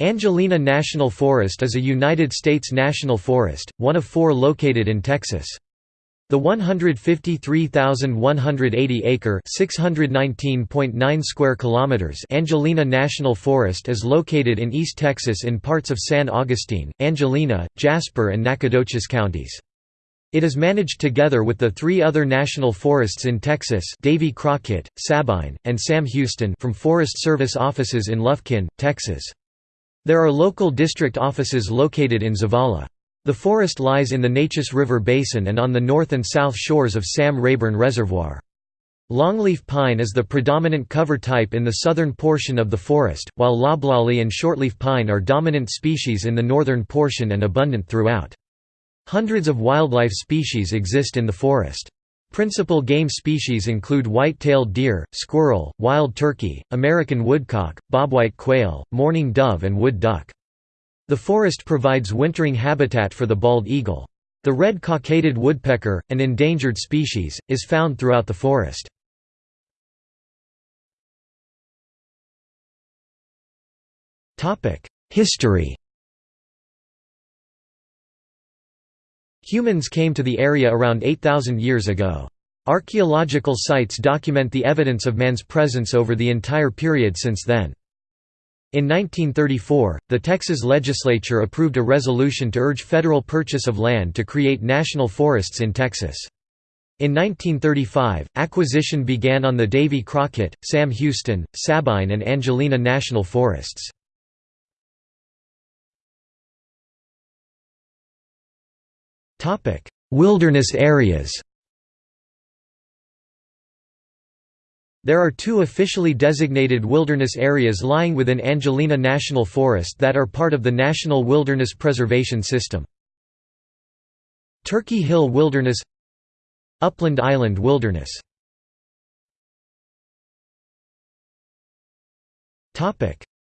Angelina National Forest is a United States national forest, one of four located in Texas. The 153,180-acre (619.9 square kilometers) Angelina National Forest is located in East Texas in parts of San Augustine, Angelina, Jasper and Nacogdoches counties. It is managed together with the three other national forests in Texas Davy Crockett, Sabine, and Sam Houston from Forest Service offices in Lufkin, Texas. There are local district offices located in Zavalla. The forest lies in the Neches River Basin and on the north and south shores of Sam Rayburn Reservoir. Longleaf pine is the predominant cover type in the southern portion of the forest, while loblolly and shortleaf pine are dominant species in the northern portion and abundant throughout. Hundreds of wildlife species exist in the forest. Principal game species include white-tailed deer, squirrel, wild turkey, American woodcock, bobwhite quail, mourning dove and wood duck. The forest provides wintering habitat for the bald eagle. The red cockaded woodpecker, an endangered species, is found throughout the forest. History Humans came to the area around 8,000 years ago. Archaeological sites document the evidence of man's presence over the entire period since then. In 1934, the Texas legislature approved a resolution to urge federal purchase of land to create national forests in Texas. In 1935, acquisition began on the Davy Crockett, Sam Houston, Sabine and Angelina National Forests. Wilderness areas There are two officially designated wilderness areas lying within Angelina National Forest that are part of the National Wilderness Preservation System. Turkey Hill Wilderness Upland Island Wilderness.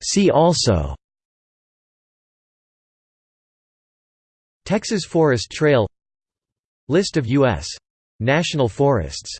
See also Texas Forest Trail List of U.S. national forests